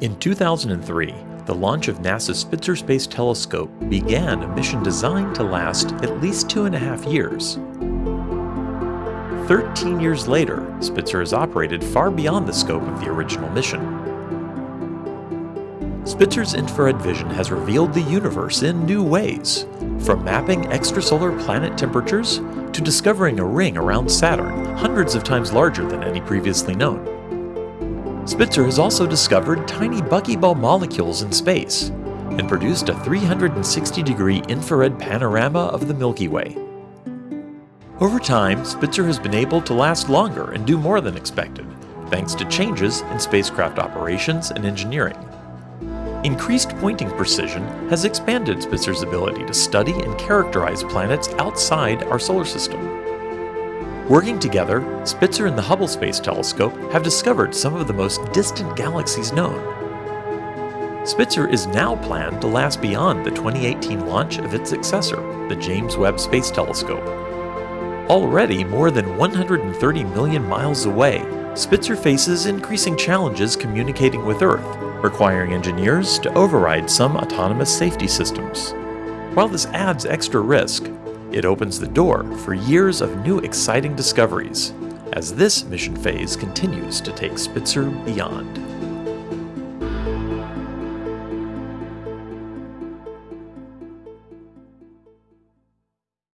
In 2003, the launch of NASA's Spitzer Space Telescope began a mission designed to last at least two and a half years. Thirteen years later, Spitzer has operated far beyond the scope of the original mission. Spitzer's infrared vision has revealed the universe in new ways, from mapping extrasolar planet temperatures to discovering a ring around Saturn hundreds of times larger than any previously known. Spitzer has also discovered tiny buckyball molecules in space and produced a 360 degree infrared panorama of the Milky Way. Over time, Spitzer has been able to last longer and do more than expected, thanks to changes in spacecraft operations and engineering. Increased pointing precision has expanded Spitzer's ability to study and characterize planets outside our solar system. Working together, Spitzer and the Hubble Space Telescope have discovered some of the most distant galaxies known. Spitzer is now planned to last beyond the 2018 launch of its successor, the James Webb Space Telescope. Already more than 130 million miles away, Spitzer faces increasing challenges communicating with Earth, requiring engineers to override some autonomous safety systems. While this adds extra risk, it opens the door for years of new exciting discoveries as this mission phase continues to take Spitzer beyond.